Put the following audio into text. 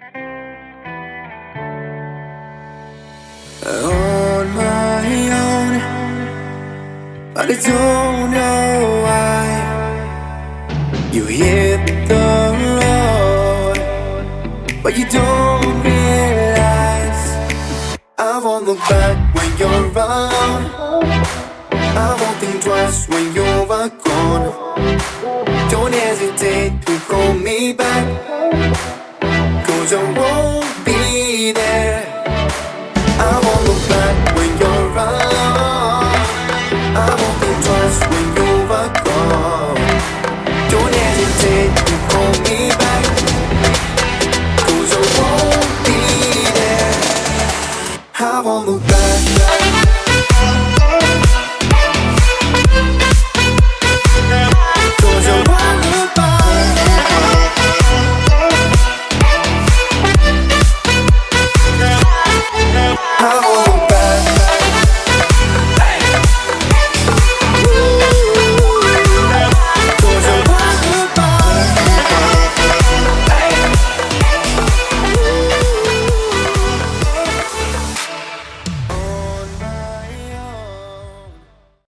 On my own But I don't know why. You hit the road But you don't realize. I'm on the back when you're around I won't think twice when you're gone. Don't hesitate to call me back closure won't be there. I won't look back when you're around I won't think twice when you're gone. Don't hesitate to call me back. I won't be there. I won't look back.